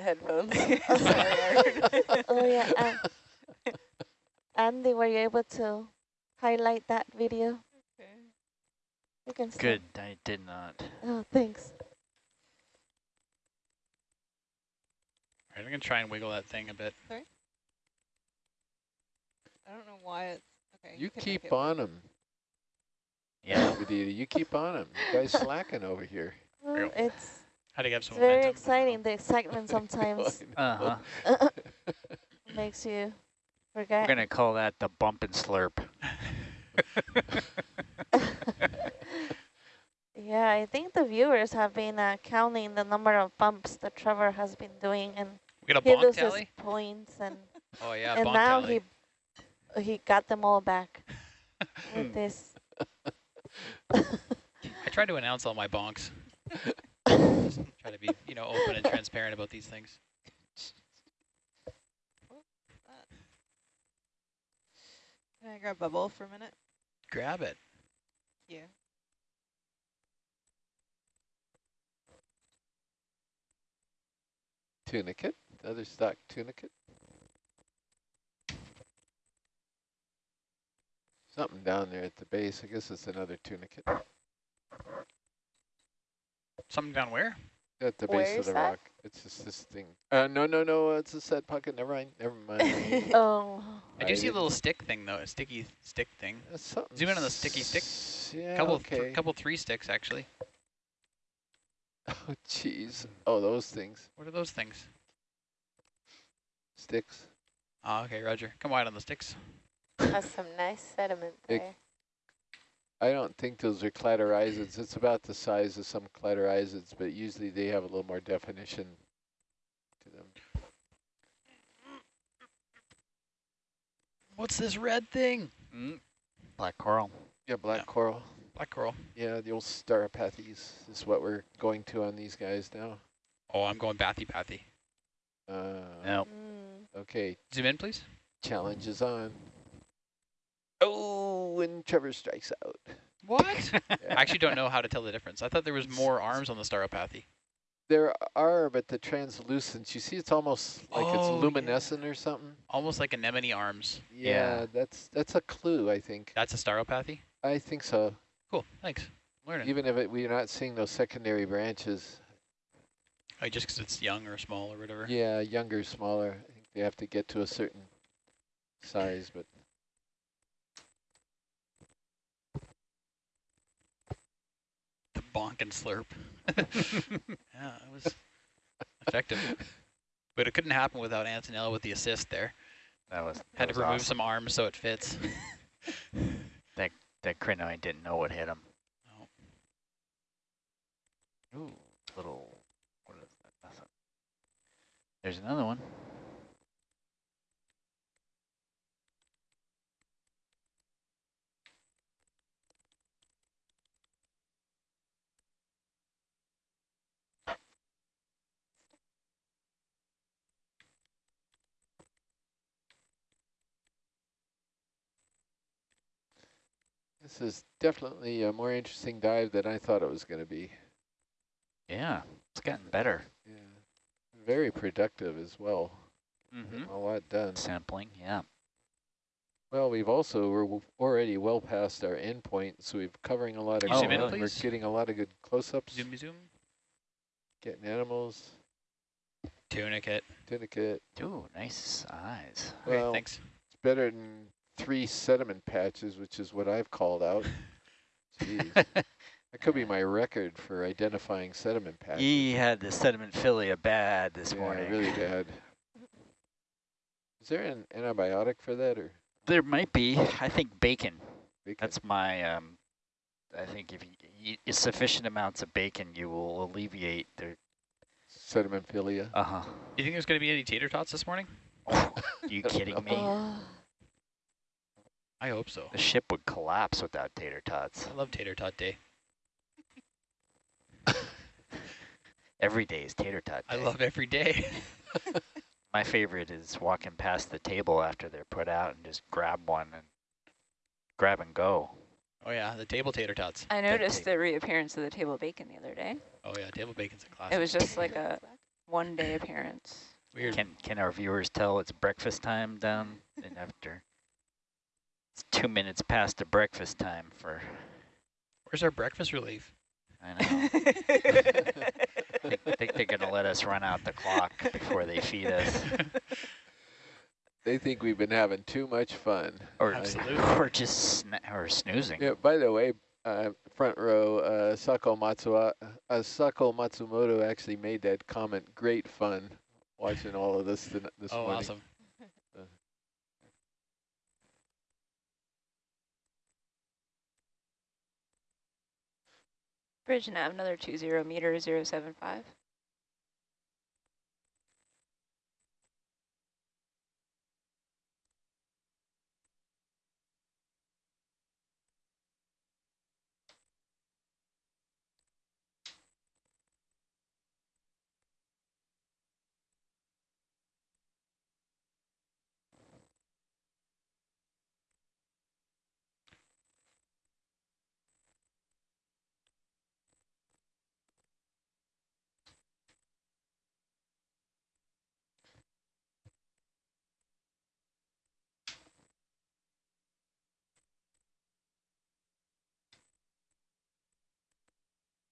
headphones. oh yeah. Um, Andy, were you able to highlight that video? Okay. You can stop. Good, I did not. Oh, thanks. All right, I'm gonna try and wiggle that thing a bit. Sorry. I don't know why it's okay. You can make keep on them. Yeah, Vidita. You keep on them. You guys slacking over here. Well, it's How do you have it's some very momentum? exciting. The excitement sometimes uh-huh. makes you We're gonna call that the bump and slurp. Yeah, I think the viewers have been uh, counting the number of bumps that Trevor has been doing, and We got a he bonk loses tally? points, and Oh yeah, and now tally. he he got them all back with this. I tried to announce all my bonks. Just try to be, you know, open and transparent about these things. Can I grab bubble for a minute? Grab it. Yeah. Tunicate, another stock tunicate. Something down there at the base. I guess it's another tunicate. Something down where? At the Where base of is the that? rock. It's just this thing. Uh, no, no, no. Uh, it's a set pocket. Never mind. Never mind. oh, I do see a didn't- little stick thing though, a sticky stick thing. That's something Zoom in on the sticky stick. s- Yeah. couple, okay. th couple three sticks actually. Oh, jeez. Oh, those things. What are those things? Sticks. Oh, okay, Roger. Come wide on the sticks. Has some nice sediment It- there. I don't think those are cladorhizids. It's about the size of some cladorhizids, but usually they have a little more definition to them. What's this red thing? Mm. Black coral. Yeah, black Yeah. coral. Black coral. Yeah, the old Stauropathes is what we're going to on these guys now. Oh, I'm going Bathypathes. Uh, No. Okay, Zoom in, please. challenge is on. And Trevor strikes out. What? Yeah. I actually don't know how to tell the difference. I thought there was more arms on the staropathy. There are, but the translucence, you see it's almost like Oh, it's yeah. luminescent or something. Almost like anemone arms. Yeah, Yeah. that's that's a clue, I think. That's a staropathy? I think so. Cool, thanks. Learning. Even if it, we're not seeing those secondary branches. Oh, just because it's young or small or whatever. Yeah, younger, smaller. I think they have to get to a certain size, but bonk and slurp. yeah, it was effective. But it couldn't happen without Antonella with the assist there. That was that Had to was remove awesome. some arms so it fits. That that crinoid didn't know what hit him. Oh. Ooh, little. What is that? There's another one. This is definitely a more interesting dive than I thought it was going to be. Yeah, it's gotten better. Yeah, very productive as well. Mm-hmm. A lot done. Sampling, yeah. Well, we've also we're already well past our end point, so we're covering a lot of Can you zoom in, ground. We're getting a lot of good close-ups, Zoom, zoom. getting animals, Tunicate. tunicate. Ooh, nice eyes. Okay, Well, thanks. It's better than three sediment patches, which is what I've called out. Jeez, that could be my record for identifying sediment patches. he had the sediment philia bad this yeah, morning. really bad. Is there an antibiotic for that, or There might be. I think bacon. bacon? That's my. Um, I think if you eat sufficient amounts of bacon, you will alleviate the. sedimentphilia? Uh huh. Do you think there's going to be any tater tots this morning? Are you kidding me? I hope so. The ship would collapse without tater tots. I love tater tot day. Every day is tater tot. day. I love every day. My favorite is walking past the table after they're put out and just grab one and grab and go. oh yeah, the table tater tots. I noticed take- the reappearance of the table bacon the other day. Oh yeah, table bacon's a classic. It was just like a one day appearance. Weird. Can can our viewers tell it's breakfast time down and after? It's two minutes past the breakfast time for. Where's our breakfast relief? I know. I think they're gonna let us run out the clock before they feed us, They think we've been having too much fun. or Absolutely. or just sna or snoozing. Yeah, by the way, uh, front row, uh, Sako, Matsua, uh, Sako Matsumoto actually made that comment. Great fun watching all of this tonight- this oh, morning. awesome. Bridge nav, another 20 meter 075.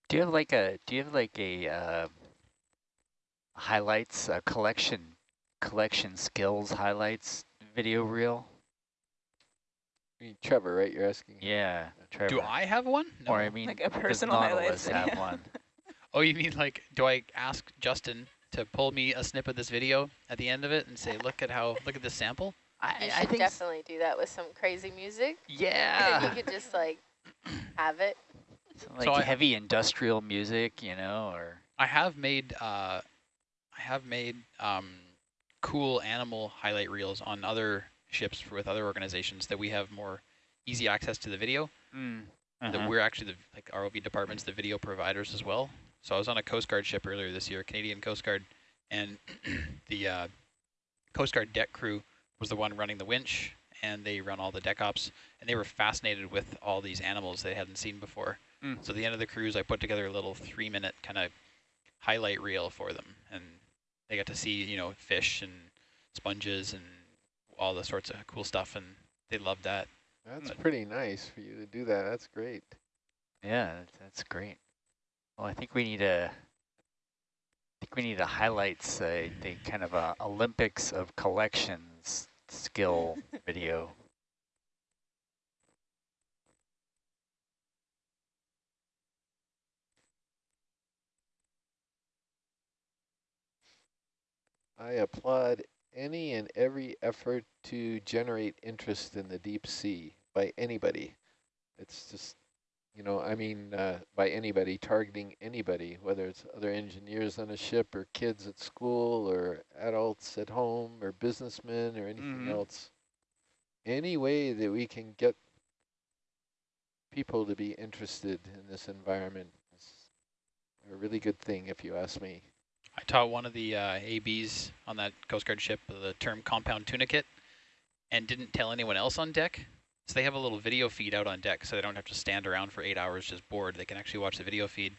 Do you have like a do you have like a uh, highlights a collection collection skills highlights video reel? I mean, Trevor, right? You're asking. Yeah, Trevor. Do I have one? No. Or I mean, Like a does personal highlights Nautilus have video. one? Oh, you mean like, do I ask Justin to pull me a snip of this video at the end of it and say, look at how, look at this sample? You I, I should think. definitely do that with some crazy music. Yeah. you could just like have it. Some, like So I- heavy industrial music, you know, or I have made, uh, I have made um, cool animal highlight reels on other ships with other organizations that we have more easy access to the video. uh-huh. That we're actually the like ROV departments, the video providers as well. So I was on a Coast Guard ship earlier this year, Canadian Coast Guard, and the uh, Coast Guard deck crew was the one running the winch, and they run all the deck ops, and they were fascinated with all these animals they hadn't seen before. Mm. So at the end of the cruise, I put together a little three-minute kind of highlight reel for them, and they got to see, you know, fish and sponges and all the sorts of cool stuff, and they loved that. That's But- pretty nice for you to do that. That's great. Yeah, that's great. Well, I think we need a. I think we need a highlights, uh, the kind of a Olympics of collections skill video. I applaud any and every effort to generate interest in the deep sea by anybody. It's just, you know, I mean, uh, by anybody, targeting anybody, whether it's other engineers on a ship or kids at school or adults at home or businessmen or anything Mhm. else. Any way that we can get people to be interested in this environment is a really good thing, if you ask me. I taught one of the uh, ABs on that Coast Guard ship the term compound tunicate and didn't tell anyone else on deck. So they have a little video feed out on deck so they don't have to stand around for eight hours just bored. They can actually watch the video feed.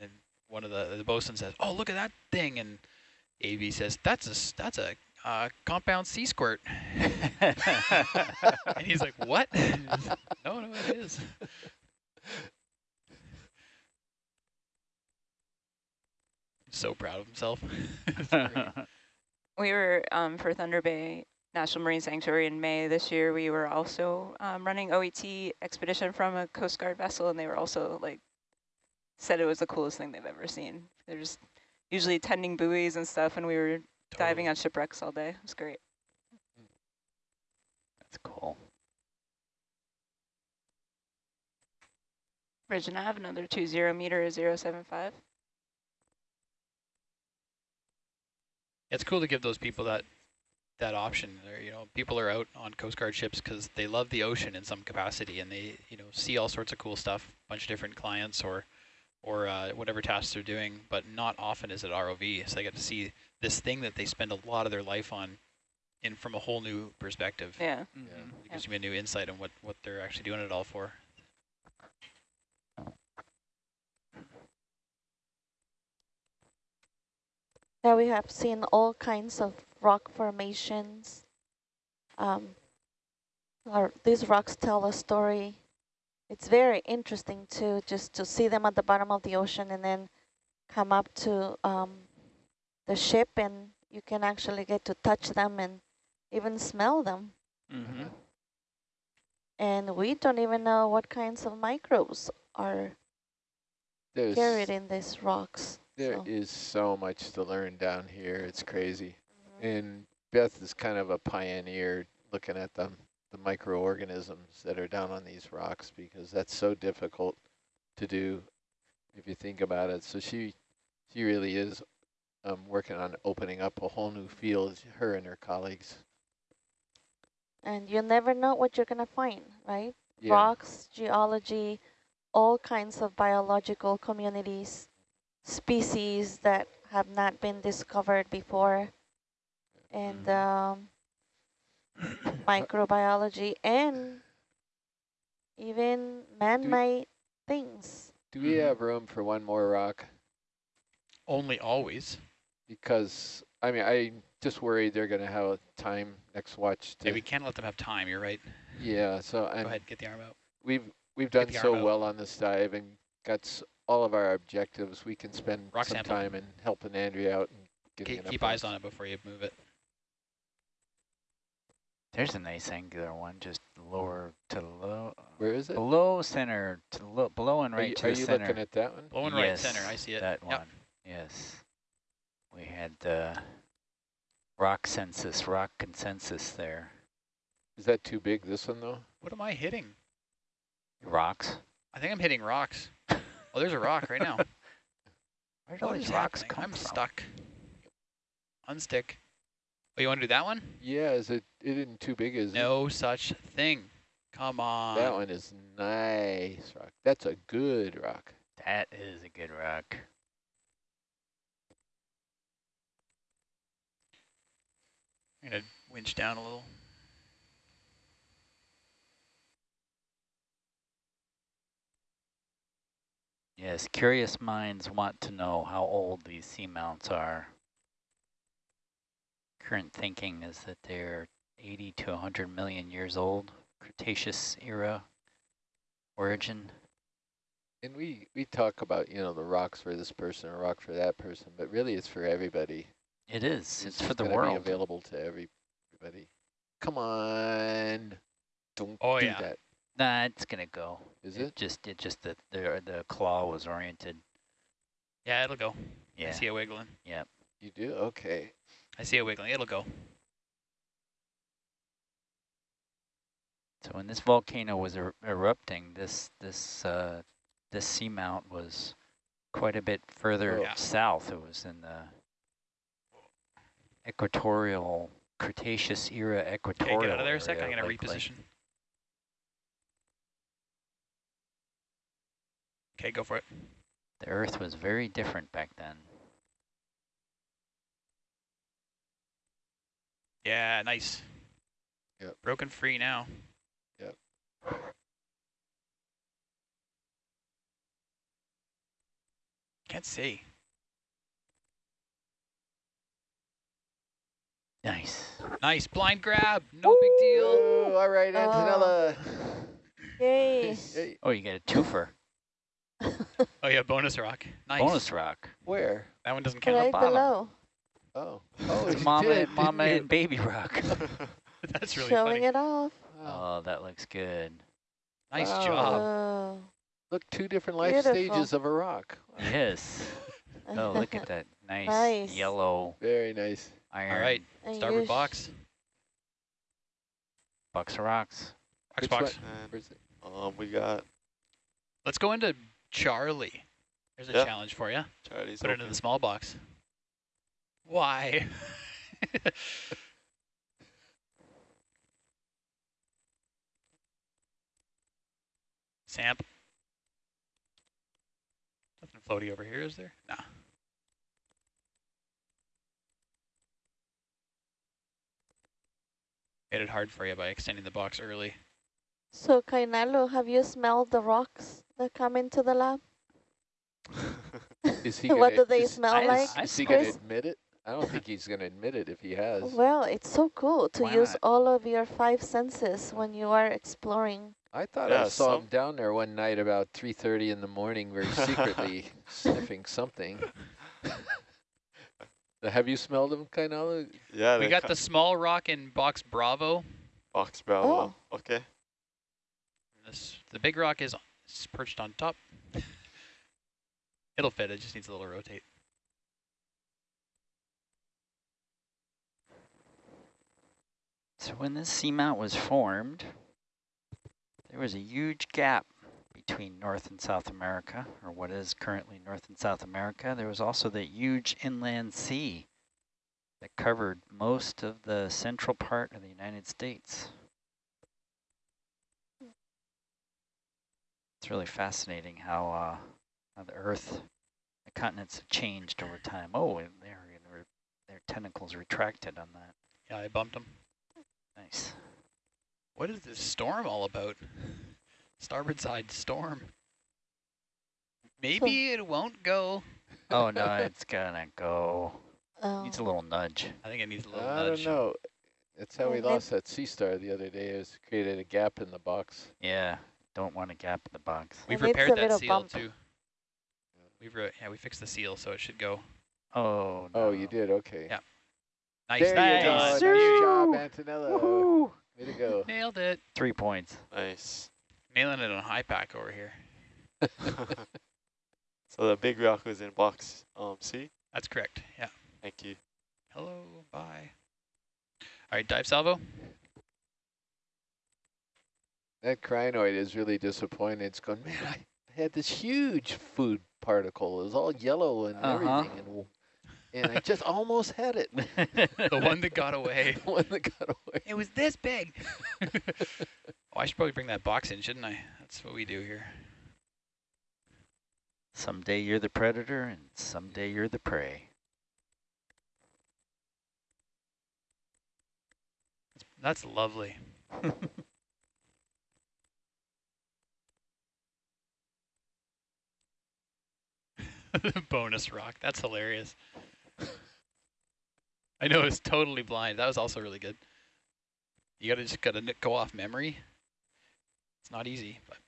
And one of the, the bosun says, oh, look at that thing. And AB says, that's a, that's a uh, compound sea squirt. and he's like, what? no, no, it is. So proud of himself. We were, um, for Thunder Bay National Marine Sanctuary in May this year, we were also um, running OET expedition from a Coast Guard vessel, and they were also like, said it was the coolest thing they've ever seen. They're just usually tending buoys and stuff, and we were diving on shipwrecks all day. It was great. That's cool. Bridge and Nav, another two zero meter, zero seven five. It's cool to give those people that that option. They're, you know, people are out on Coast Guard ships because they love the ocean in some capacity, and they you know see all sorts of cool stuff, a bunch of different clients or or uh, whatever tasks they're doing. But not often is it ROV, so they get to see this thing that they spend a lot of their life on, in from a whole new perspective. Yeah. It gives me a new insight on what what they're actually doing it all for. Yeah, we have seen all kinds of rock formations. Um, our, these rocks tell a story. It's very interesting to just to see them at the bottom of the ocean and then come up to um, the ship and you can actually get to touch them and even smell them. Mm -hmm. And we don't even know what kinds of microbes are There's, carried in these rocks. There is so much to learn down here. It's crazy. Mm -hmm. And Beth is kind of a pioneer looking at them, the microorganisms that are down on these rocks because that's so difficult to do if you think about it. So she she really is um, working on opening up a whole new field, her and her colleagues. And you never know what you're going to find, right? Yeah. Rocks, geology, all kinds of biological communities, species that have not been discovered before, and um, microbiology, and even man-made things. Do we have room for one more rock? Only always. Because, I mean, I just worried they're going to have a time next watch. To Yeah, we can't let them have time, you're right. Yeah, so Go I'm, ahead, get the arm out. we've we've done so out. well on this dive and got s- all of our objectives. We can spend Rock some sample. time in helping Andrea out and getting Keep, keep eyes on it before you move it. There's a nice angular one, just lower to the low, Where is it? below center, to low, below and Are right you, to are you center. looking at that one? Low and right center, I see it. That Yep. one, yes. We had the rock census, rock consensus there. Is that too big, this one, though? What am I hitting? Rocks. I think I'm hitting rocks. Oh, there's a rock right now. Where do all these rocks happening? come I'm from? stuck. Unstick. Oh, you want to do that one? Yeah, is it, it isn't too big, is it? No such thing. Come on. That one is nice rock. That's a good rock. That is a good rock. I'm going to winch down a little. Yes, curious minds want to know how old these seamounts are. Current thinking is that they're 80 to 100 million years old, Cretaceous era origin. And we, we talk about, you know, the rocks for this person, a rock for that person, but really it's for everybody. It is, it's, for the world. available to every- everybody. Come on. Don't Oh, do yeah. that. Nah, it's gonna go. Is it? Just, it just that the, the claw was oriented. Yeah, it'll go. Yeah. I see it wiggling. Yeah. You do? Okay. I see it wiggling. It'll go. so when this volcano was er erupting, this, this, uh, this seamount was quite a bit further Oh. Yeah. south. It was in the equatorial Cretaceous era equatorial. Okay, equatorial. get out of there a sec. I'm area, going to likely. reposition. Okay, go for it. The Earth was very different back then. Yeah, nice. Yep. Broken free now. Yep. Can't see. Nice. Nice blind grab. No big deal. Oh, all right, Antonella. Oh. Yay. Hey, Oh, you got a twofer. Oh yeah, bonus rock. Nice. Bonus rock. where? That one doesn't count. right bottom. below, Oh. Oh, It's mama, did, and, mama and baby rock. That's really showing funny. it off. Wow. oh, that looks good. Nice Wow. job. Oh. Look, two different life Beautiful. stages of a rock. Yes. Oh, look at that nice, Nice. yellow Very nice. iron. right. And Starboard box. Box of rocks. Box Which box. one? And Where's it? um, we got Let's go into Charlie. There's a Yeah. challenge for you. Charlie's Put it in the small box. Why? Samp. Nothing floaty over here, is there? Nah. Made it hard for you by extending the box early. So, Kainalo, have you smelled the rocks that come into the lab? Is he what gonna- do they is- smell I- like, I Is he going to admit it? I don't think he's going to admit it if he has. Well, it's so cool to Why use not? all of your five senses when you are exploring. I thought I saw some- him down there one night about 3.30 in the morning very secretly sniffing something. Have you smelled him, Kainala? Yeah, We got the small rock in box Bravo. box Bravo. Oh. Okay. This the big rock is perched on top. It'll fit. It just needs a little rotate. So when this seamount was formed, there was a huge gap between North and South America, or what is currently North and South America. There was also the huge inland sea that covered most of the central part of the United States. It's really fascinating how, uh, how the Earth, the continents have changed over time. Oh, and their, their, their tentacles retracted on that. Yeah, I bumped them. Nice. What is this storm all about? Starboard side storm. Maybe it won't go. Oh no, it's gonna go. Um, Needs a little nudge. I think it needs a little I nudge. don't know. That's how we Well, may- lost that Sea Star the other day. It was created a gap in the box. Yeah, don't want a gap in the box. We've It needs a repaired that seal bump. too. We've re yeah, we fixed the seal, so it should go. Oh no. Oh, you did? Okay. Yeah. Nice. There you go. Nice. Nice job, Antonella. Woohoo! Way to go. Nailed it. Three points. Nice. Nailing it on high pack over here. so the big rock was in box um C. That's correct. Yeah. Thank you. Hello. Bye. All right, dive salvo. That crinoid is really disappointed. It's going, man, I had this huge food particle. It was all yellow and Uh-huh. everything. And, and I just almost had it. The one that got away. The one that got away. It was this big. oh, I should probably bring that box in, shouldn't I? That's what we do here. someday you're the predator, and someday you're the prey. That's lovely. Bonus rock. That's hilarious. I know it's totally blind. That was also really good. You gotta just gotta go off memory. It's not easy, but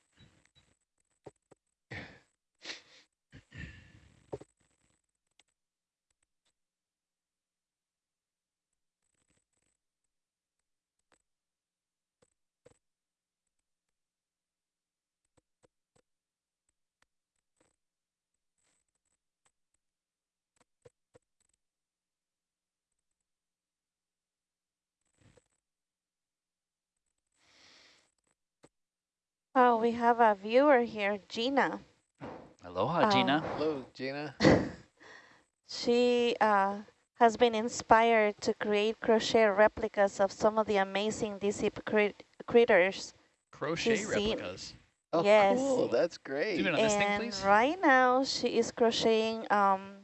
Oh, we have a viewer here, Gina. Aloha, Um, Gina. Hello, Gina. She uh, has been inspired to create crochet replicas of some of the amazing deep sea crit critters. crochet She's seen- replicas. Oh, Yes. cool. That's great. Zoom in on this thing, and please. right now she is crocheting um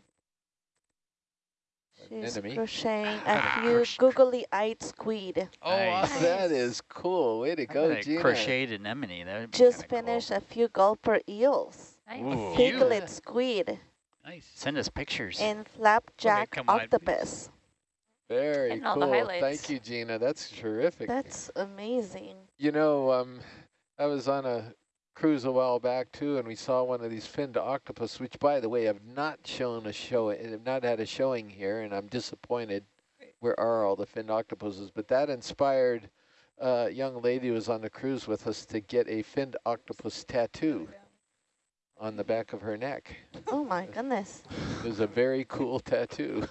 she's Anemone? crocheting a Ah, few googly-eyed squid. Oh, Nice. awesome. That is cool. Way to I go, Gina. crocheted anemone. That would be Just kinda cool. finished a few gulper eels, Ooh. few. piglet squid, Nice. Send us pictures. and flapjack come on, octopus. Very And all the cool. highlights. Thank you, Gina. That's terrific. That's amazing. You know, um, I was on a cruise a while back too, and we saw one of these finned octopus, which, by the way, have not shown a show, have not had a showing here, and I'm disappointed. Where are all the finned octopuses? But that inspired a young lady who was on the cruise with us to get a finned octopus tattoo on the back of her neck. Oh my goodness. It was a very cool tattoo.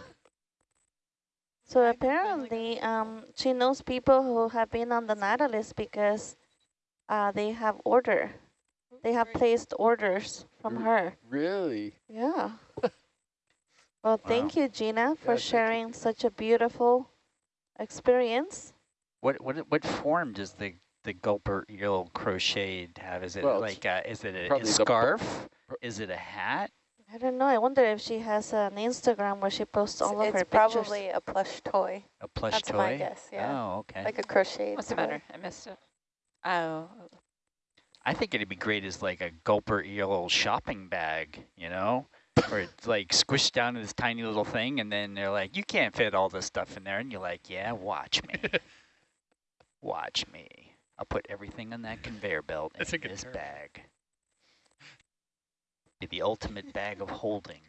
So apparently, um, she knows people who have been on the Nautilus because uh, they have order. They have placed orders from R- her. really? Yeah. Well, thank you, Gina, for thank you. sharing such a beautiful experience. What what what form does the the gulper eel crocheted have? Is it Well, like a, is it a, a probably scarf? Is it a hat? I don't know. I wonder if she has an Instagram where she posts all of it's her pictures. probably a plush toy, A plush That's toy? my guess, yeah. Oh, okay. like a crochet. What's the matter? I missed it. Oh, I think it'd be great as like a gulper eel shopping bag, you know? where it's like squished down to this tiny little thing, and then they're like, "You can't fit all this stuff in there," and you're like, "Yeah, watch me, watch me. I'll put everything on that conveyor belt That's a in good this term. bag. Be the ultimate bag of holding."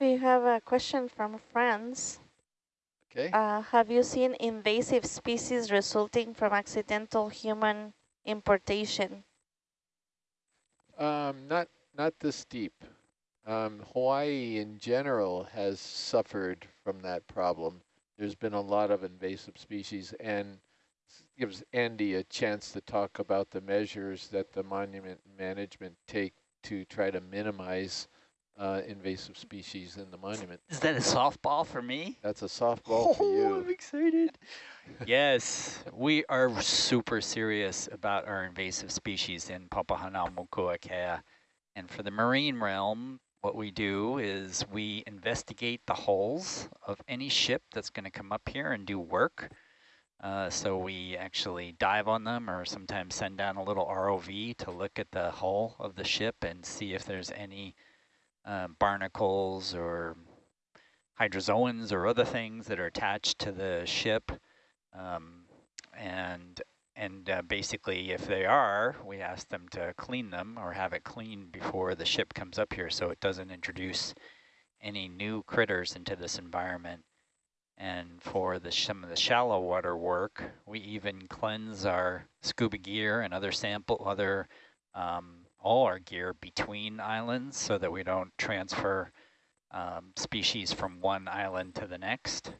We have a question from friends. Okay. Uh, have you seen invasive species resulting from accidental human importation? Um, not not this deep. Um, Hawaii in general has suffered from that problem. There's been a lot of invasive species and gives Andy a chance to talk about the measures that the monument management take to try to minimize uh, invasive species in the monument. Is that a softball for me? That's a softball for you. I'm excited. yes, we are super serious about our invasive species in Papahanaumokuakea. And for the marine realm, what we do is we investigate the hulls of any ship that's going to come up here and do work. Uh, so we actually dive on them or sometimes send down a little ROV to look at the hull of the ship and see if there's any um, barnacles or hydrozoans or other things that are attached to the ship. Um, and and uh, basically, if they are, we ask them to clean them or have it cleaned before the ship comes up here so it doesn't introduce any new critters into this environment. And for the some of the shallow water work, we even cleanse our scuba gear and other sample, other um, all our gear between islands so that we don't transfer um, species from one island to the next.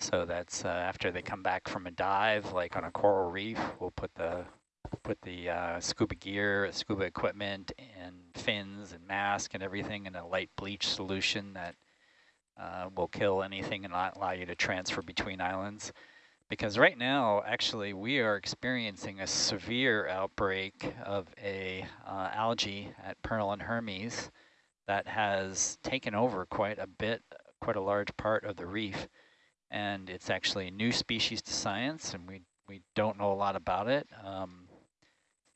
So that's uh, after they come back from a dive, like on a coral reef, we'll put the put the uh, scuba gear, scuba equipment, and fins and mask and everything in a light bleach solution that uh, will kill anything and not allow you to transfer between islands. Because right now, actually, we are experiencing a severe outbreak of a uh, algae at Pearl and Hermes that has taken over quite a bit, quite a large part of the reef. And it's actually a new species to science, and we, we don't know a lot about it. Um,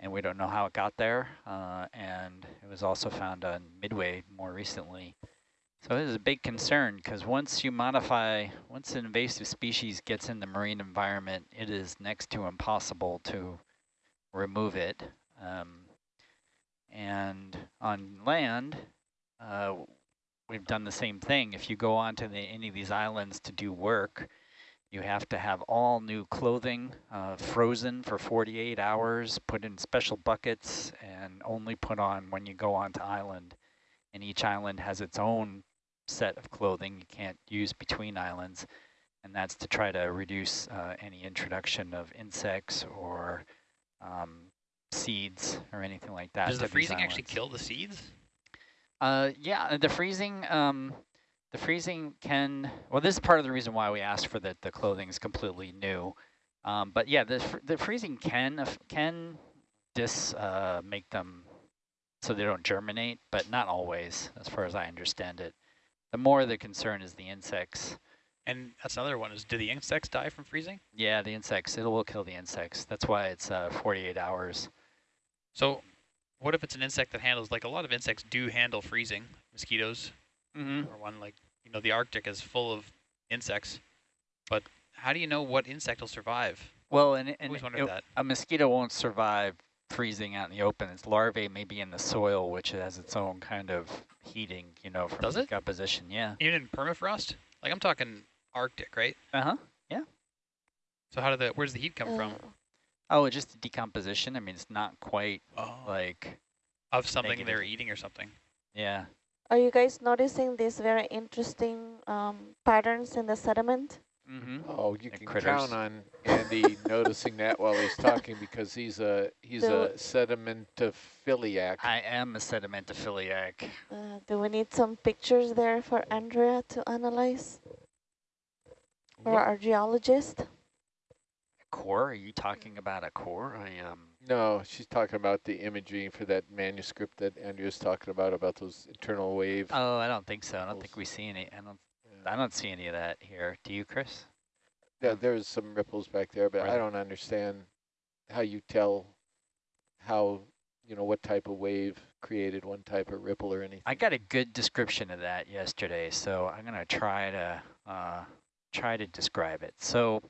and we don't know how it got there. Uh, and it was also found on Midway more recently. So it is a big concern because once you modify, once an invasive species gets in the marine environment, it is next to impossible to remove it. Um, and on land, uh, we've done the same thing. If you go onto the, any of these islands to do work, you have to have all new clothing uh, frozen for 48 hours, put in special buckets, and only put on when you go onto island. And each island has its own set of clothing you can't use between islands. And that's to try to reduce uh, any introduction of insects or um, seeds or anything like that. Does the freezing actually kill the seeds? Uh, yeah, uh, the freezing, um, the freezing can, well, this is part of the reason why we asked for that the clothing is completely new. Um, but yeah, the, fr the freezing can, can dis, uh, make them so they don't germinate, but not always, as far as I understand it. The more the concern is the insects. And that's another one is do the insects die from freezing? Yeah, the insects, it will kill the insects. That's why it's uh, 48 hours. So what if it's an insect that handles, like a lot of insects do handle freezing, mosquitoes Mm-hmm. or one like, you know, the Arctic is full of insects, but how do you know what insect will survive? Well, and, and Always wondered it- that. a mosquito won't survive freezing out in the open. Its larvae may be in the soil, which has its own kind of heating, you know, from Does it? decomposition. Yeah. Even in permafrost? Like I'm talking Arctic, right? Uh-huh. Yeah. So how did the, where's the heat come from? Uh, Oh, just decomposition. I mean, it's not quite Oh. like, Of something negative. they're eating or something. yeah. Are you guys noticing these very interesting um, patterns in the sediment? Mm-hmm. Oh, you The can critters. count on Andy noticing that while he's talking because he's a he's Do- a sedimentophiliac. I am a sedimentophiliac. Uh, do we need some pictures there for Andrea to analyze? For our geologist? Core? Are you talking about a core? I um. No, she's talking about the imagery for that manuscript that Andrew's talking about, about those internal wave. Oh, I don't think so. I don't think we see any. I don't. I don't see any of that here. Do you, Chris? Yeah, there's some ripples back there, but I don't understand how you tell how you know, what type of wave created one type of ripple or anything. I got a good description of that yesterday, so I'm going to try to uh, try to describe it. So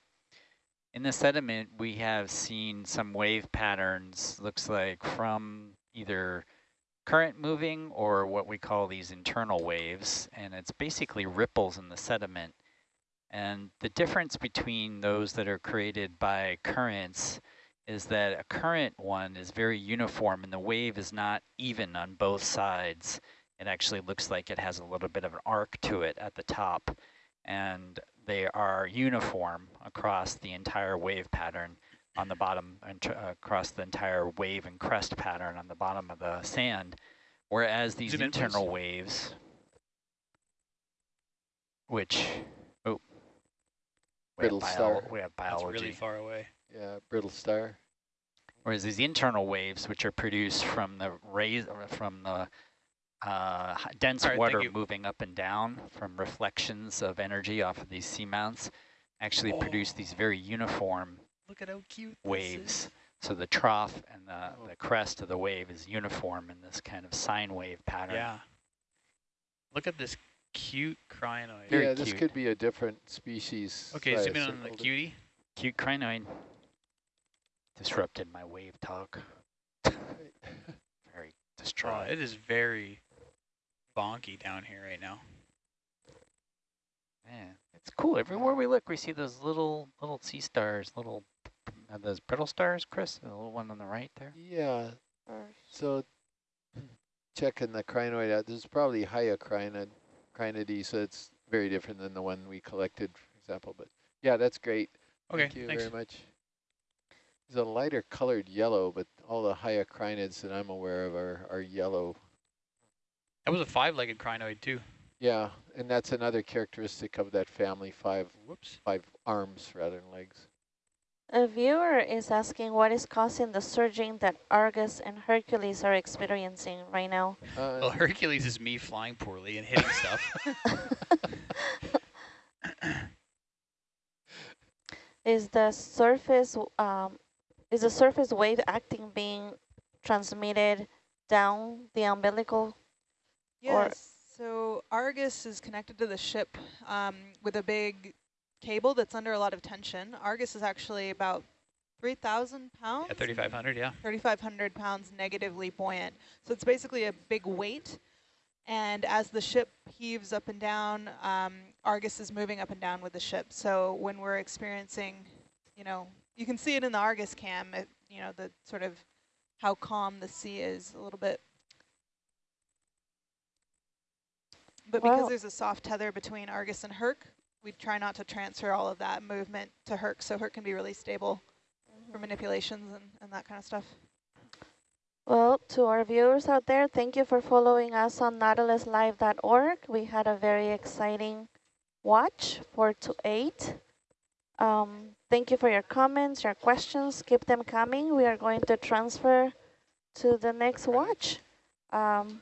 in the sediment, we have seen some wave patterns, looks like from either current moving or what we call these internal waves, and it's basically ripples in the sediment. And the difference between those that are created by currents is that a current one is very uniform and the wave is not even on both sides. It actually looks like it has a little bit of an arc to it at the top. And they are uniform across the entire wave pattern on the bottom and uh, across the entire wave and crest pattern on the bottom of the sand. Whereas these Zoom in, internal waves, which, oh, we have, Brittle bio star. we have That's biology. really far away. Yeah, brittle star. Whereas these internal waves, which are produced from the rays from the uh, dense All right, thank water moving up and down from reflections of energy off of these seamounts, actually produce these very uniform Look at how cute waves. So the trough and the, oh. the crest of the wave is uniform in this kind of sine wave pattern. Yeah. Look at this cute crinoid. Very yeah, this could be a different species. Okay, so zoom in on the circled it. cutie. Cute crinoid. Disrupted my wave talk. Very Oh, distraught. it is very bonky down here right now. Man, it's cool. Everywhere we look, we see those little little sea stars, little uh, those brittle stars, Chris, the little one on the right there. Yeah, so checking the crinoid out, this is probably hyocrinid, crinidae, so it's very different than the one we collected, for example. But yeah, that's great. Okay, Thank you thanks. very much. It's a lighter colored yellow, but all the hyocrinids that I'm aware of are, are yellow. That was a five-legged crinoid too. Yeah, and that's another characteristic of that family, five Whoops. five arms rather than legs. A viewer is asking what is causing the surging that Argus and Hercules are experiencing right now. Uh, Well, Hercules is me flying poorly and hitting stuff. Is the surface um, is the surface wave acting being transmitted down the umbilical? Or- Yes. So Argus is connected to the ship um, with a big cable that's under a lot of tension. Argus is actually about 3,000 pounds. yeah, 3,500, yeah. 3,500 pounds negatively buoyant. So it's basically a big weight. And as the ship heaves up and down, um, Argus is moving up and down with the ship. So when we're experiencing, you know, you can see it in the Argus cam, it, you know, the sort of how calm the sea is a little bit. But because there's a soft tether between Argus and Herc, we try not to transfer all of that movement to Herc, so Herc can be really stable for manipulations and, and that kind of stuff. Well, to our viewers out there, thank you for following us on nautiluslive.org. We had a very exciting watch, 4 to 8. Um, thank you for your comments, your questions. Keep them coming. We are going to transfer to the next watch. Um,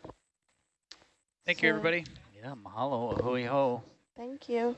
Thank you, everybody. Yeah, mahalo, hui hou. thank you.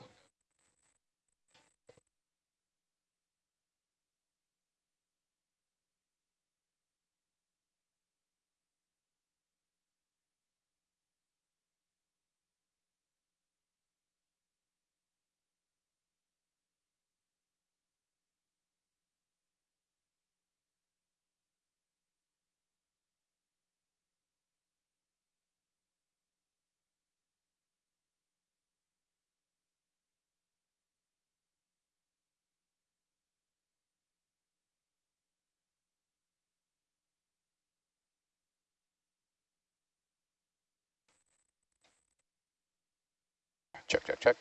Check, check, check.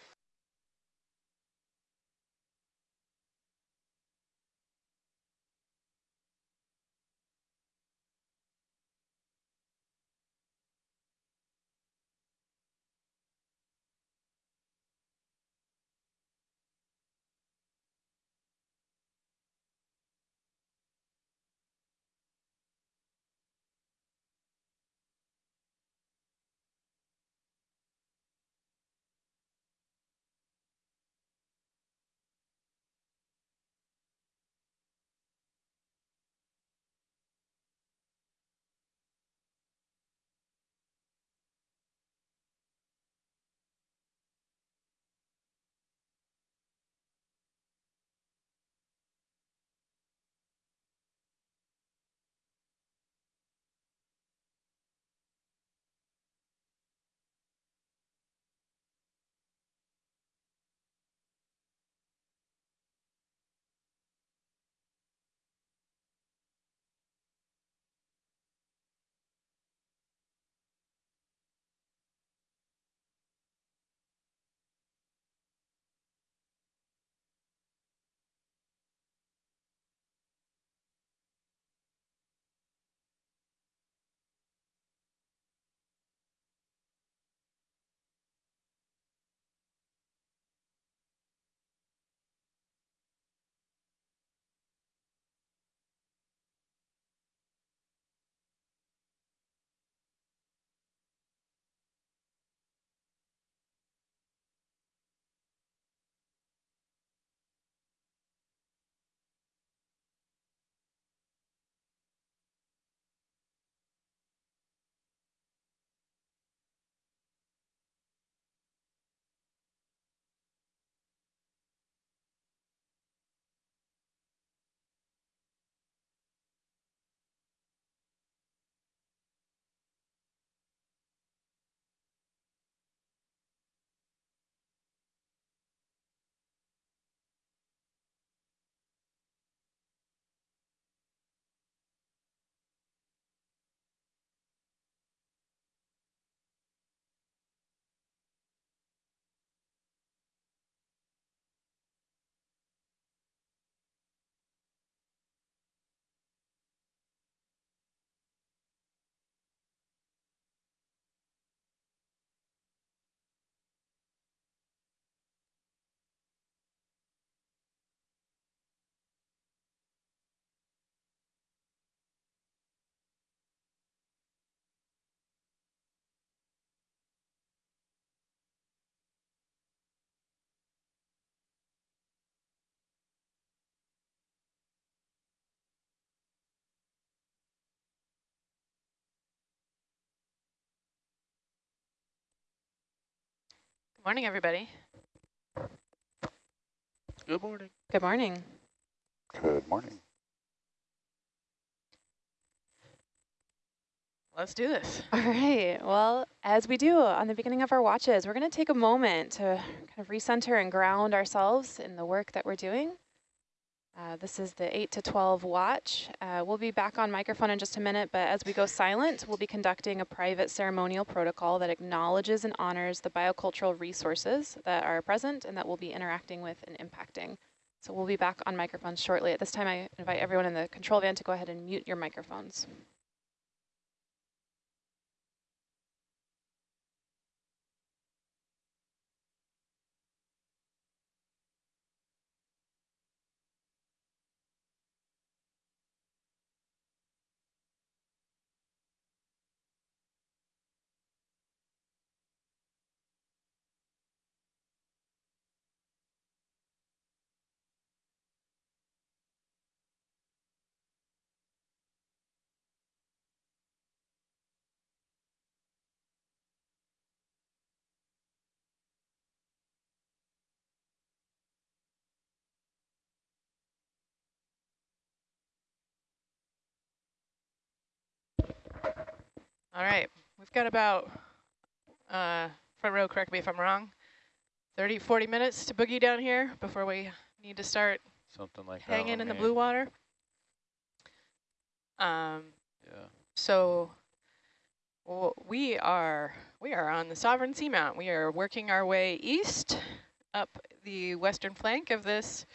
Morning, everybody. Good morning. Good morning. Good morning. Let's do this. All right. Well, as we do on the beginning of our watches, we're going to take a moment to kind of recenter and ground ourselves in the work that we're doing. Uh, this is the 8 to 12 watch. Uh, we'll be back on microphone in just a minute, but as we go silent, we'll be conducting a private ceremonial protocol that acknowledges and honors the biocultural resources that are present and that we'll be interacting with and impacting. So we'll be back on microphones shortly. At this time, I invite everyone in the control van to go ahead and mute your microphones. All right, we've got about, uh, front row, correct me if I'm wrong, 30, 40 minutes to boogie down here before we need to start Something like hanging in the blue water. Um, Yeah. so w- we are we are on the Sovereign Seamount. We are working our way east up the western flank of this,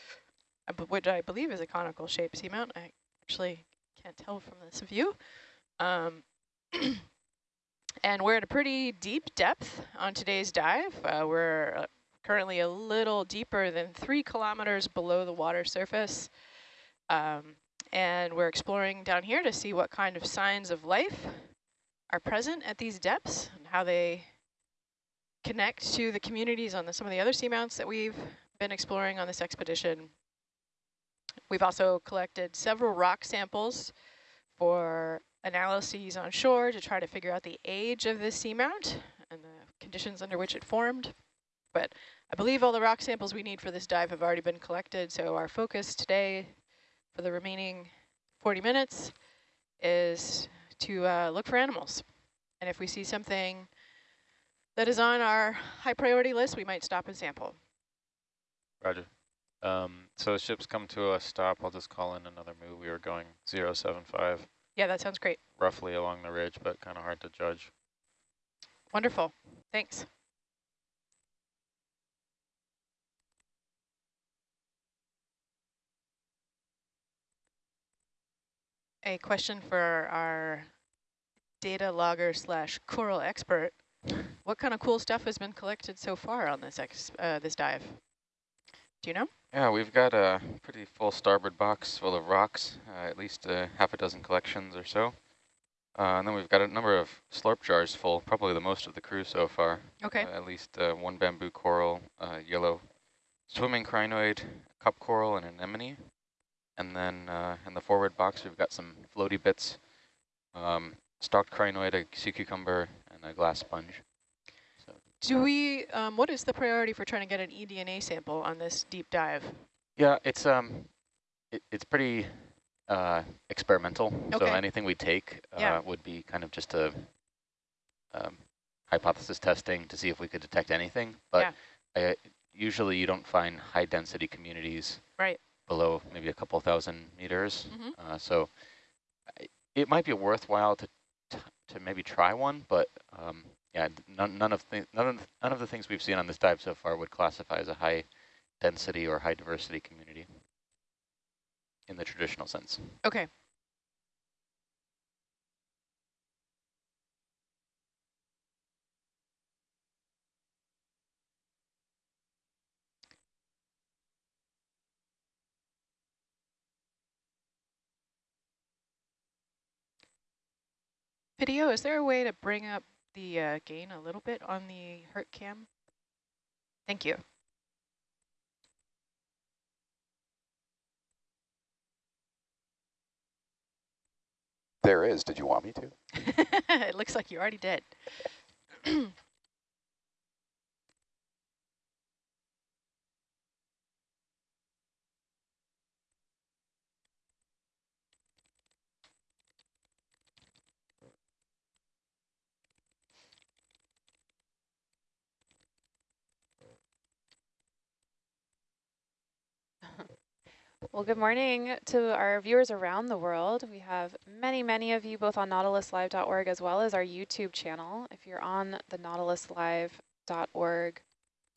which I believe is a conical shaped seamount. I actually can't tell from this view. Um, and we're at a pretty deep depth on today's dive. Uh, we're uh, currently a little deeper than three kilometers below the water surface. Um, and we're exploring down here to see what kind of signs of life are present at these depths and how they connect to the communities on the, some of the other seamounts that we've been exploring on this expedition. We've also collected several rock samples for analyses on shore to try to figure out the age of this seamount and the conditions under which it formed. But I believe all the rock samples we need for this dive have already been collected, so our focus today for the remaining 40 minutes is to uh, look for animals. And if we see something that is on our high priority list, we might stop and sample. Roger. Um, so the ship's come to a stop. I'll just call in another move. We were going 075, Yeah, that sounds great. roughly along the ridge, but kind of hard to judge. Wonderful. Thanks. A question for our data logger slash coral expert. What kind of cool stuff has been collected so far on this ex uh, this dive? Do you know? Yeah, we've got a pretty full starboard box full of rocks, uh, at least uh, half a dozen collections or so. Uh, and then we've got a number of slurp jars full, probably the most of the crew so far. Okay. Uh, at least uh, one bamboo coral, uh, yellow swimming crinoid, cup coral, and anemone. And then uh, in the forward box, we've got some floaty bits, um, stalked crinoid, a sea cucumber, and a glass sponge. Do we, um, what is the priority for trying to get an eDNA sample on this deep dive? Yeah, it's um, it, it's pretty uh, experimental. Okay. So anything we take uh, Yeah. would be kind of just a um, hypothesis testing to see if we could detect anything. But uh, usually you don't find high density communities Right. below maybe a couple thousand meters. Mm -hmm. Uh, so I- it might be worthwhile to t- to maybe try one, but um, yeah, none, none of the, none of none of the things we've seen on this dive so far would classify as a high density or high diversity community in the traditional sense. Okay. Video, is there a way to bring up the uh, gain a little bit on the Herc cam? Thank you. There is. Did you want me to? it looks like you already did. Well, good morning to our viewers around the world. We have many, many of you both on nautiluslive.org as well as our YouTube channel. If you're on the nautiluslive.org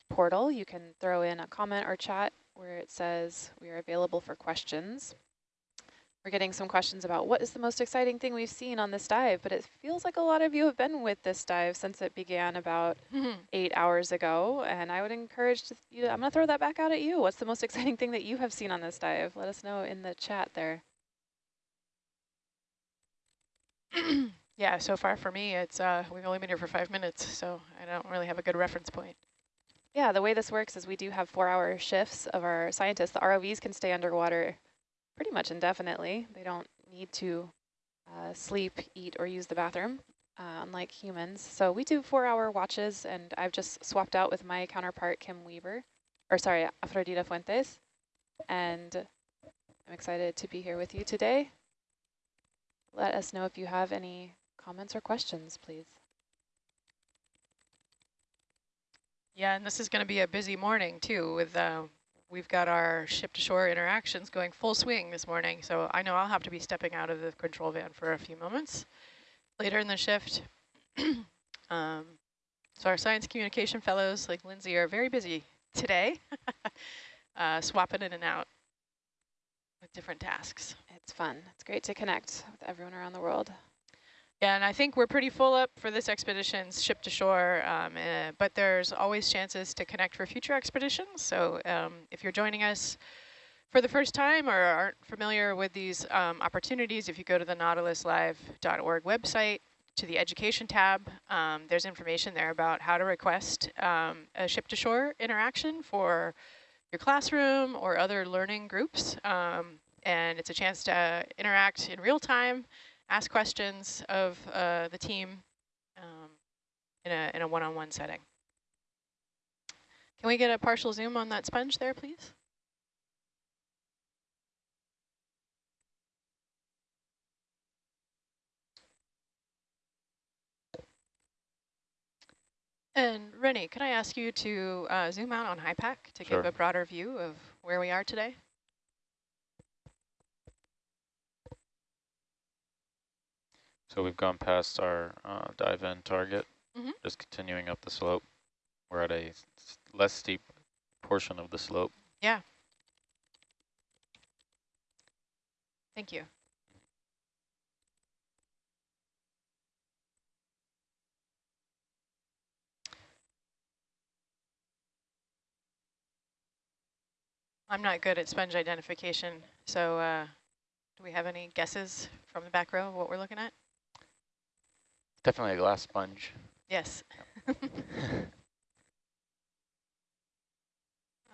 portal, you can throw in a comment or chat where it says we are available for questions. We're getting some questions about what is the most exciting thing we've seen on this dive, but it feels like a lot of you have been with this dive since it began about eight hours ago, and I would encourage you, I'm gonna throw that back out at you. What's the most exciting thing that you have seen on this dive? Let us know in the chat there. yeah, so far for me, it's uh, we've only been here for five minutes, so I don't really have a good reference point. Yeah, the way this works is we do have four-hour shifts of our scientists. The ROVs can stay underwater pretty much indefinitely. They don't need to uh, sleep, eat, or use the bathroom, uh, unlike humans. So we do four-hour watches, and I've just swapped out with my counterpart, Kim Weaver, or sorry, Afrodita Fuentes, and I'm excited to be here with you today. Let us know if you have any comments or questions, please. Yeah, and this is going to be a busy morning, too, with uh, we've got our ship-to-shore interactions going full swing this morning, so I know I'll have to be stepping out of the control van for a few moments later in the shift. um, so our science communication fellows like Lindsay are very busy today, uh, swapping in and out with different tasks. It's fun. It's great to connect with everyone around the world. Yeah, and I think we're pretty full up for this expedition's ship to shore, um, uh, but there's always chances to connect for future expeditions. So um, if you're joining us for the first time or aren't familiar with these um, opportunities, if you go to the nautiluslive.org website, to the education tab, um, there's information there about how to request um, a ship to shore interaction for your classroom or other learning groups. Um, and it's a chance to interact in real time ask questions of uh, the team um, in a in a one-on-one -on -one setting. Can we get a partial zoom on that sponge there, please? And Rennie, can I ask you to uh, zoom out on HYPACK to sure. give a broader view of where we are today? So we've gone past our uh, dive in target, mm -hmm. just continuing up the slope. We're at a less steep portion of the slope. Yeah. Thank you. I'm not good at sponge identification, so uh, do we have any guesses from the back row of what we're looking at? Definitely a glass sponge. Yes.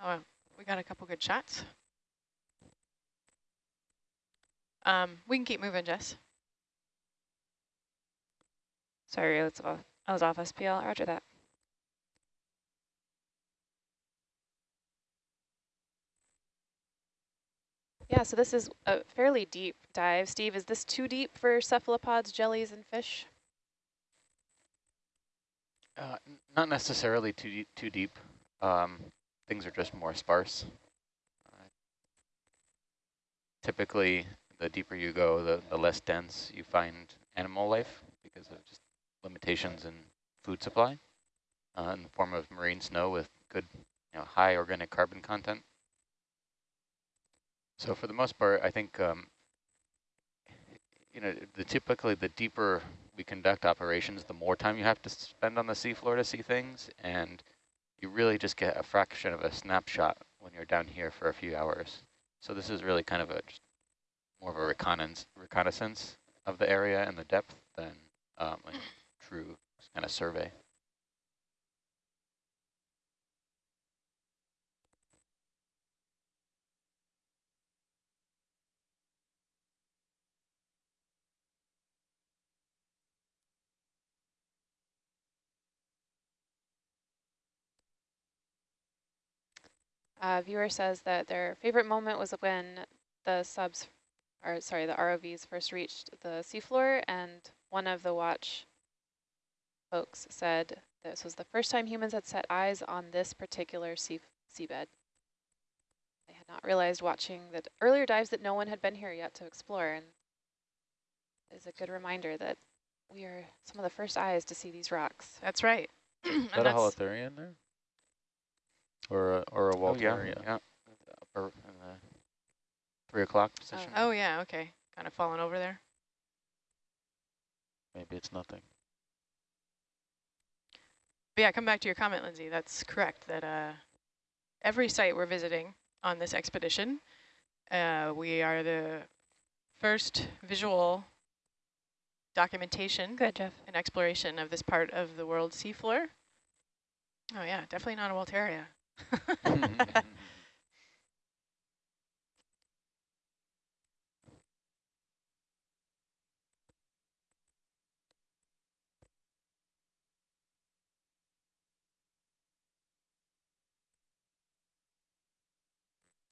oh, we got a couple good shots. Um, we can keep moving, Jess. Sorry, that's off. I was off SPL. Roger that. Yeah, so this is a fairly deep dive. Steve, is this too deep for cephalopods, jellies, and fish? Uh, not necessarily too deep, too deep. Um, things are just more sparse. Uh, typically, the deeper you go, the, the less dense you find animal life because of just limitations in food supply uh, in the form of marine snow with good, you know, high organic carbon content. So for the most part, I think, um, you know, the typically the deeper we conduct operations, the more time you have to spend on the seafloor to see things, and you really just get a fraction of a snapshot when you're down here for a few hours. So this is really kind of a more of a reconnaissance, reconnaissance of the area and the depth than um, a true kind of survey. Uh, viewer says that their favorite moment was when the subs, or sorry, the ROVs first reached the seafloor, and one of the watch folks said this was the first time humans had set eyes on this particular sea seabed. They had not realized watching the earlier dives that no one had been here yet to explore. And is a good reminder that we are some of the first eyes to see these rocks. That's right. Is that a holothurian there? Or a, or a Oh, yeah, Walterian? yeah. Or in the three o'clock position. Oh yeah, okay. Kind of falling over there. Maybe it's nothing. But yeah, come back to your comment, Lindsay. That's correct. That uh, every site we're visiting on this expedition, uh, we are the first visual documentation Good, Jeff. and exploration of this part of the world seafloor. Oh yeah, definitely not a Walteria.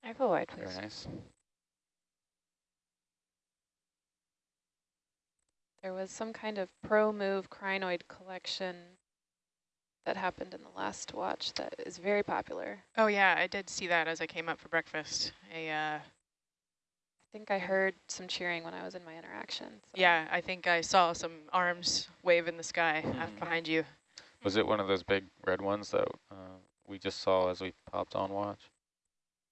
I go wide, please. Very nice. There was some kind of pro-move crinoid collection that happened in the last watch that is very popular. Oh yeah, I did see that as I came up for breakfast. A uh, I think I heard some cheering when I was in my interaction. so- yeah, I think I saw some arms wave in the sky Mhm. behind you. Was it one of those big red ones that uh, we just saw as we popped on watch?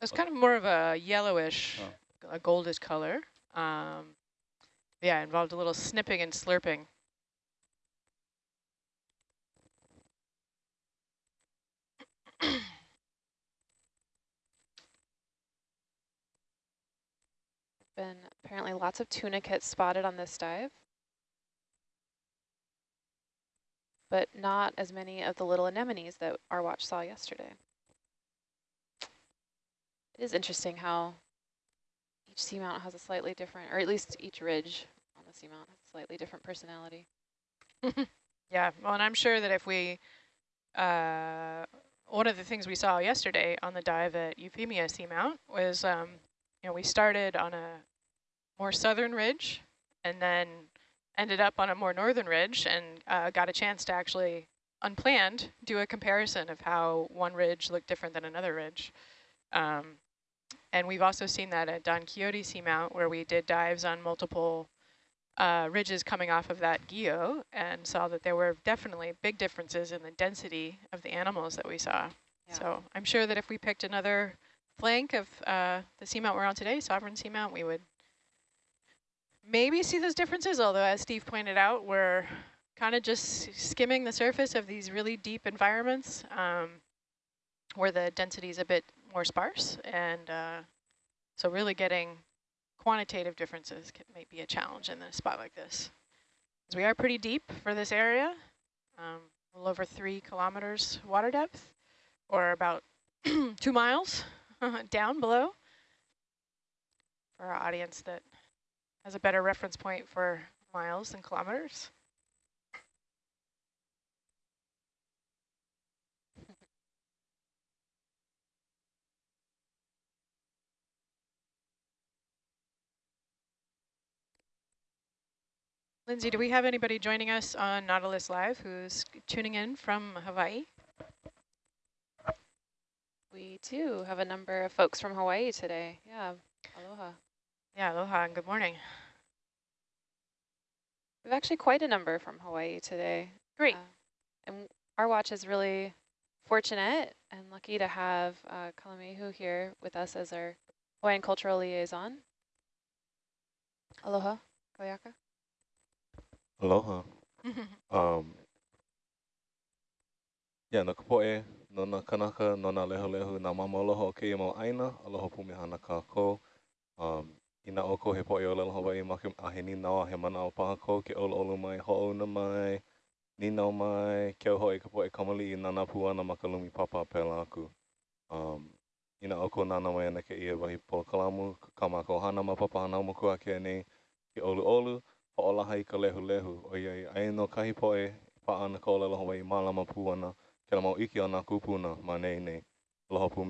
It was kind of more of a yellowish, Oh. a goldish color. Um, yeah, involved a little snipping and slurping. Been apparently lots of tunicates spotted on this dive. But not as many of the little anemones that our watch saw yesterday. It is interesting how each seamount has a slightly different, or at least each ridge on the seamount has a slightly different personality. Yeah, well, and I'm sure that if we, uh, one of the things we saw yesterday on the dive at Euphemia Seamount was, um, know, we started on a more southern ridge and then ended up on a more northern ridge and uh, got a chance to actually, unplanned, do a comparison of how one ridge looked different than another ridge. Um, and we've also seen that at Don Quixote Seamount where we did dives on multiple uh, ridges coming off of that geo and saw that there were definitely big differences in the density of the animals that we saw. Yeah. So I'm sure that if we picked another flank of uh, the seamount we're on today, Sovereign Seamount, we would maybe see those differences, although as Steve pointed out, we're kind of just skimming the surface of these really deep environments um, where the density is a bit more sparse. And uh, so really getting quantitative differences can, may be a challenge in a spot like this. we are pretty deep for this area, um, a little over three kilometers water depth, or about two miles down below. For our audience that has a better reference point for miles and kilometers. Lindsay, do we have anybody joining us on Nautilus Live who's tuning in from Hawaii? We do have a number of folks from Hawaii today. Yeah, aloha. Yeah, aloha and good morning. We have actually quite a number from Hawaii today. Great. Uh, and our watch is really fortunate and lucky to have uh, Kalamehu here with us as our Hawaiian cultural liaison. Aloha, Koyaka. Aloha. um, yeah, na kapoe, nona kanaka, nona leho lehu, nā mama aloha o kei mau aina, aloha pumi hana kā. Um, Ina o oko he poi o lelo Hawaii, ma ke ahe ni nāo he mana o paha kō, ke olu olu mai, ho na mai, ni nāo mai, ke au e ka e kamali i nā napu ana ma ka lumi papa pē aku. Um, ina o oko nā mai ana ke ia wahi pola kalamu, ka mā kō hana ma papa hana umu kua ke ane, ke olu olu, ho o laha i ka lehu lehu, o iai aino kahi poi, pa ana ko lelo Hawaii, ma lama pū ana, ana, ke mau iki ana kupuna, ma nei nei, aloha pu.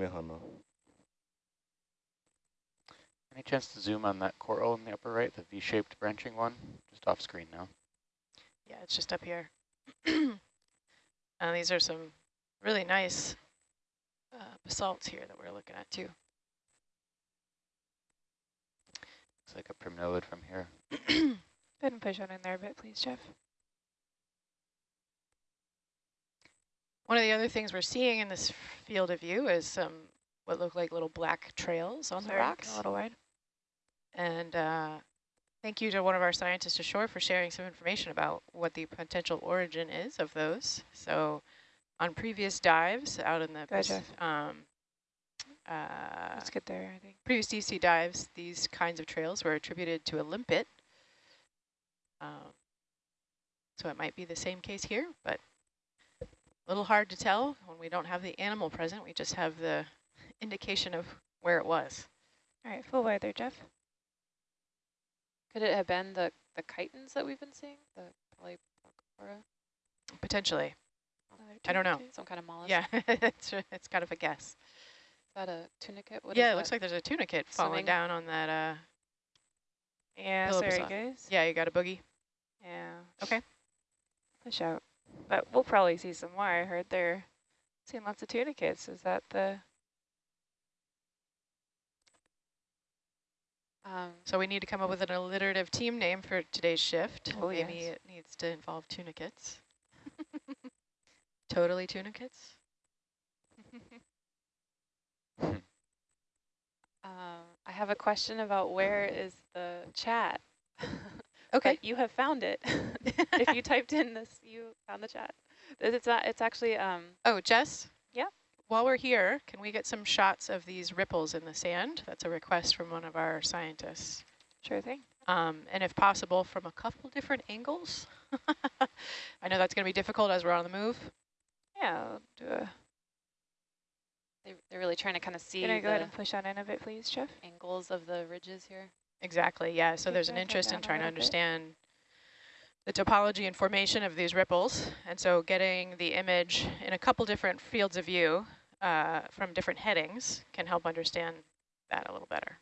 Any chance to zoom on that coral in the upper right, the V-shaped branching one? Just off screen now. Yeah, it's just up here. and these are some really nice uh, basalts here that we're looking at too. Looks like a primnoid from here. Go ahead and push on in there a bit, please, Jeff. One of the other things we're seeing in this field of view is some what look like little black trails on Sorry, the rocks. A little wide. And uh, thank you to one of our scientists ashore for sharing some information about what the potential origin is of those. So on previous dives out in the Go ahead, um, uh, Let's get there, I think. previous deep sea dives, these kinds of trails were attributed to a limpet. Um, so it might be the same case here, but a little hard to tell when we don't have the animal present. We just have the indication of where it was. All right, full weather, Jeff. Could it have been the, the chitons that we've been seeing? The Polyplacophora? Potentially. I don't know. Some kind of mollusk? Yeah, it's, it's kind of a guess. Is that a tunicate? What yeah, is it looks like there's a tunicate falling down on that. Uh, Yeah, pillow sorry, beside- guys. Yeah, you got a boogie. Yeah. Okay. Push out. But we'll probably see some more. I heard they're seeing lots of tunicates. Is that the... Um, so we need to come up with an alliterative team name for today's shift. Oh, Maybe yes. it needs to involve tunicates. totally tunicates. Um, I have a question about where is the chat? Okay. You have found it. if you typed in this, you found the chat. It's not, it's actually um Oh, Jess? Yeah. While we're here, can we get some shots of these ripples in the sand? That's a request from one of our scientists. sure thing. Um, and if possible, from a couple different angles. I know that's going to be difficult as we're on the move. Yeah, I'll do a They, they're really trying to kind of see Can I go ahead and push on in a bit, please, Jeff? angles of the ridges here. Exactly, yeah. So there's an interest in trying to understand the topology and formation of these ripples. And so getting the image in a couple different fields of view uh, from different headings can help understand that a little better.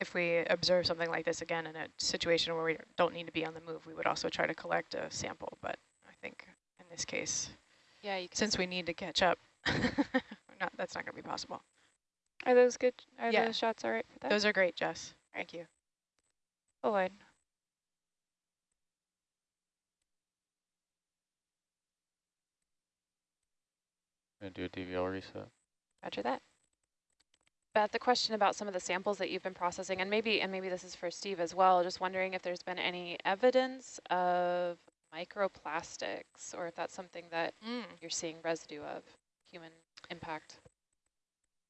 If we observe something like this again in a situation where we don't need to be on the move, we would also try to collect a sample. But I think in this case, Yeah, you since we need to catch up, not, that's not going to be possible. Are those good? Are Yeah. those shots all right for that? Those are great, Jess. Thank you. Full wide. Gonna do a DVL reset. Roger that. Beth, the question about some of the samples that you've been processing, and maybe and maybe this is for Steve as well, just wondering if there's been any evidence of microplastics or if that's something that Mm. you're seeing residue of human impact.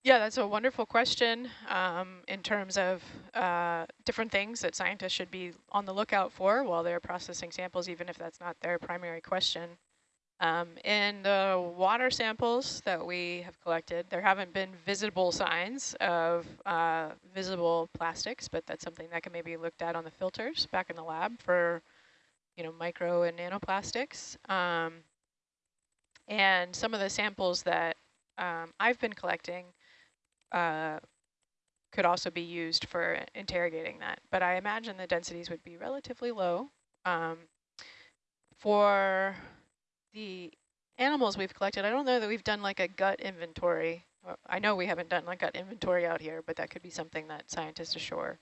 Yeah, that's a wonderful question um, in terms of uh, different things that scientists should be on the lookout for while they're processing samples, even if that's not their primary question. Um, in the water samples that we have collected, there haven't been visible signs of uh, visible plastics, but that's something that can maybe be looked at on the filters back in the lab for, you know, micro and nanoplastics. Um, and some of the samples that um, I've been collecting uh, could also be used for interrogating that. But I imagine the densities would be relatively low. Um, for the animals we've collected, I don't know that we've done like a gut inventory. I know we haven't done like gut inventory out here, but that could be something that scientists ashore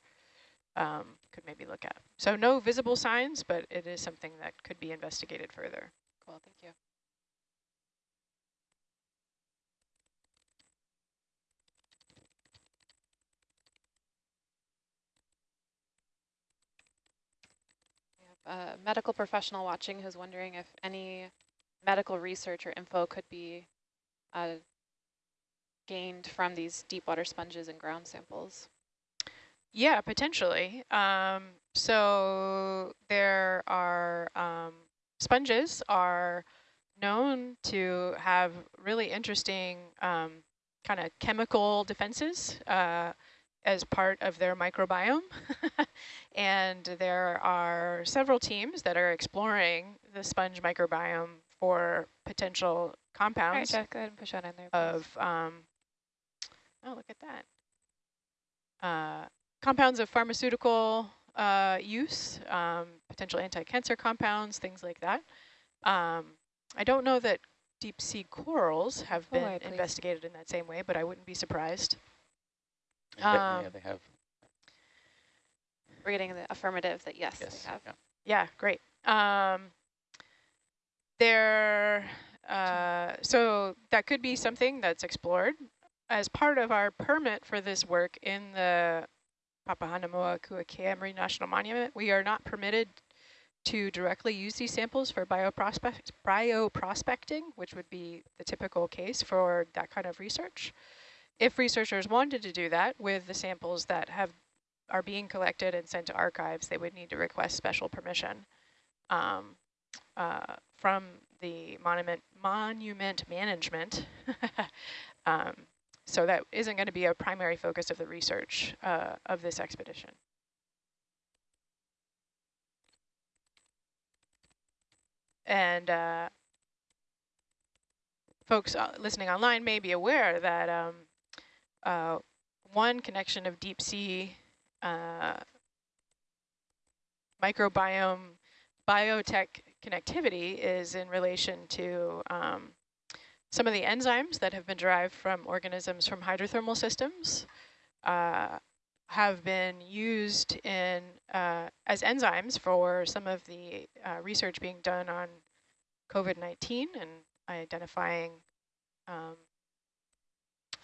um, could maybe look at. So no visible signs, but it is something that could be investigated further. Cool, thank you. A medical professional watching who's wondering if any medical research or info could be uh, gained from these deep water sponges and ground samples. Yeah, potentially. Um, so there are um, sponges are known to have really interesting um, kind of chemical defenses uh, as part of their microbiome. and there are several teams that are exploring the sponge microbiome for potential All right, compounds Jeff, go ahead and push on in there. please. of, um, oh, look at that. Uh, compounds of pharmaceutical uh, use, um, potential anti-cancer compounds, things like that. Um, I don't know that deep sea corals have Oh, been right, please. investigated in that same way, but I wouldn't be surprised. Yeah, they- yeah, Um, they have. We're getting the affirmative that yes, Yes. they have. yeah. Yeah, great. Um, there, uh, so that could be something that's explored as part of our permit for this work in the Papahanaumokuakea Marine National Monument. We are not permitted to directly use these samples for bioprospect, bioprospecting, which would be the typical case for that kind of research. If researchers wanted to do that with the samples that have are being collected and sent to archives, they would need to request special permission um, uh, from the monument monument management. um, so that isn't going to be a primary focus of the research uh, of this expedition. And uh, folks uh, listening online may be aware that um, uh, one connection of deep sea uh, microbiome biotech connectivity is in relation to um, some of the enzymes that have been derived from organisms from hydrothermal systems uh, have been used in uh, as enzymes for some of the uh, research being done on COVID-19 and identifying um,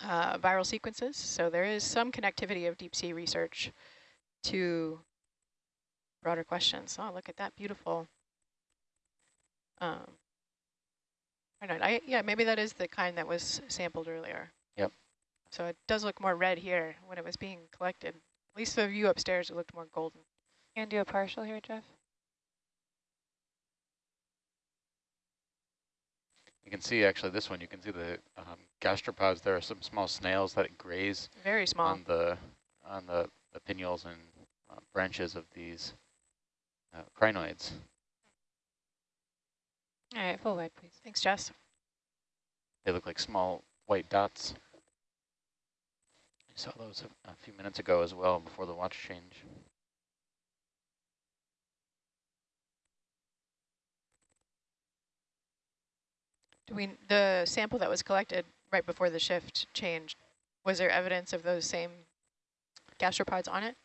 uh, viral sequences. So there is some connectivity of deep sea research to broader questions. Oh, look at that beautiful. Um, I don't know. I, yeah, maybe that is the kind that was sampled earlier. Yep. So it does look more red here when it was being collected. At least the view upstairs, it looked more golden. You gonna do a partial here, Jeff? You can see actually this one. You can see the um, gastropods. There are some small snails that graze Very small. on the on the, the pinnules and uh, branches of these uh, crinoids. All right, full wide, please. Thanks, Jess. They look like small white dots. I saw those a, a few minutes ago as well before the watch change. Do we the sample that was collected right before the shift changed? Was there evidence of those same gastropods on it?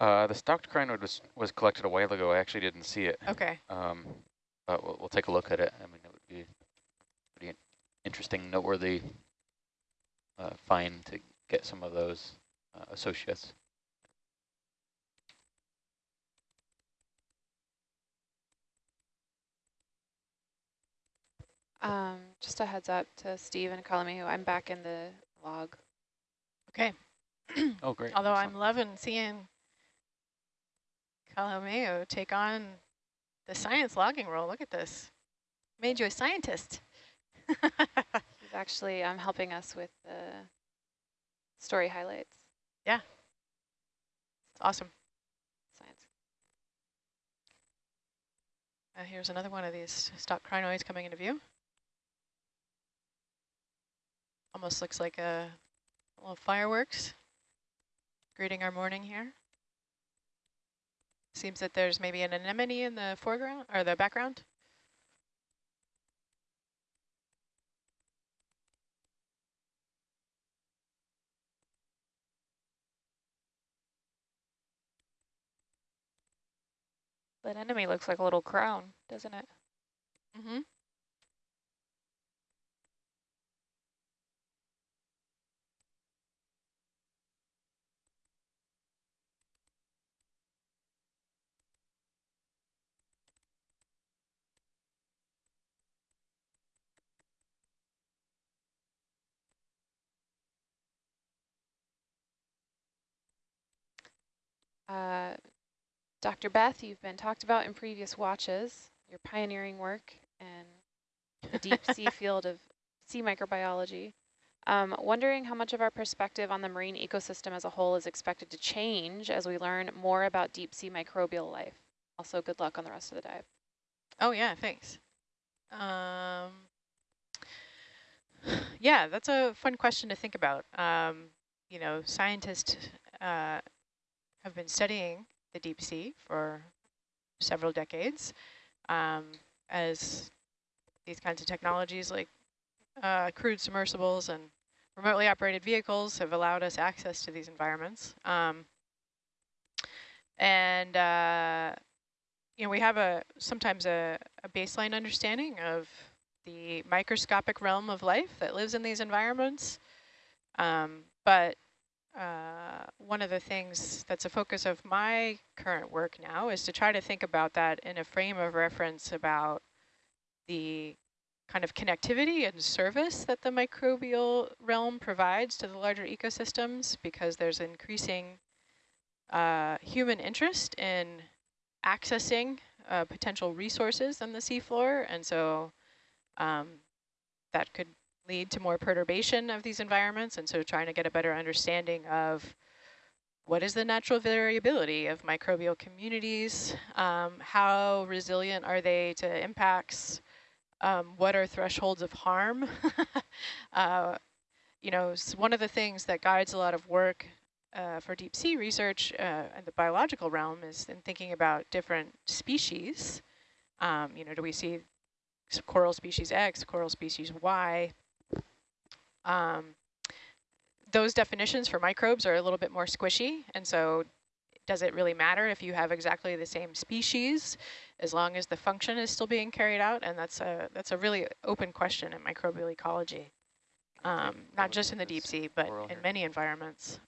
Uh, the stalked crinoid was, was collected a while ago. I actually didn't see it. Okay. Um, but we'll, we'll take a look at it. I mean, it would be pretty interesting, noteworthy uh, find to get some of those uh, associates. Um, just a heads up to Steve and Kalamehu, I'm back in the log. Okay. Oh, great. Although Excellent. I'm loving seeing Kalamehu take on the science logging role. Look at this. Made you a scientist. He's actually um, helping us with the story highlights. Yeah. It's awesome. Science. Uh, here's another one of these stalked crinoids coming into view. Almost looks like a little fireworks greeting our morning here. Seems that there's maybe an anemone in the foreground or the background. That enemy looks like a little crown, doesn't it? Mm-hmm. Uh, Dr. Beth, you've been talked about in previous watches, your pioneering work in the deep sea field of sea microbiology. Um, wondering how much of our perspective on the marine ecosystem as a whole is expected to change as we learn more about deep sea microbial life. Also, good luck on the rest of the dive. Oh yeah, thanks. Um, yeah, that's a fun question to think about. Um, you know, scientists uh, have been studying the deep sea for several decades um, as these kinds of technologies like uh, crewed submersibles and remotely operated vehicles have allowed us access to these environments. Um, and, uh, you know, we have a sometimes a, a baseline understanding of the microscopic realm of life that lives in these environments. Um, but uh, one of the things that's a focus of my current work now is to try to think about that in a frame of reference about the kind of connectivity and service that the microbial realm provides to the larger ecosystems because there's increasing uh, human interest in accessing uh, potential resources on the seafloor. And so um, that could lead to more perturbation of these environments. And so trying to get a better understanding of what is the natural variability of microbial communities? Um, how resilient are they to impacts? Um, what are thresholds of harm? uh, you know, one of the things that guides a lot of work uh, for deep sea research uh, in the biological realm is in thinking about different species. Um, you know, do we see coral species X, coral species Y? Um, those definitions for microbes are a little bit more squishy, and so does it really matter if you have exactly the same species as long as the function is still being carried out? And that's a that's a really open question in microbial ecology, um, not just in the deep sea, but in many environments.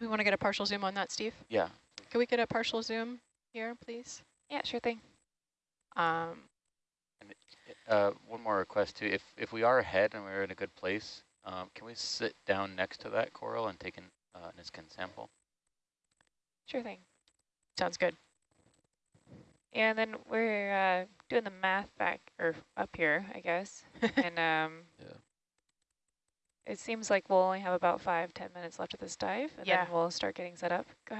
We want to get a partial zoom on that, Steve? Yeah. Can we get a partial zoom here, please? Yeah, sure thing. Um, uh, one more request too. If if we are ahead and we're in a good place, um, can we sit down next to that coral and take an uh, Niskin sample? Sure thing. Sounds good. And then we're uh, doing the math back or up here, I guess. and um, yeah. it seems like we'll only have about five, ten minutes left of this dive, and Yeah. then we'll start getting set up. Go ahead.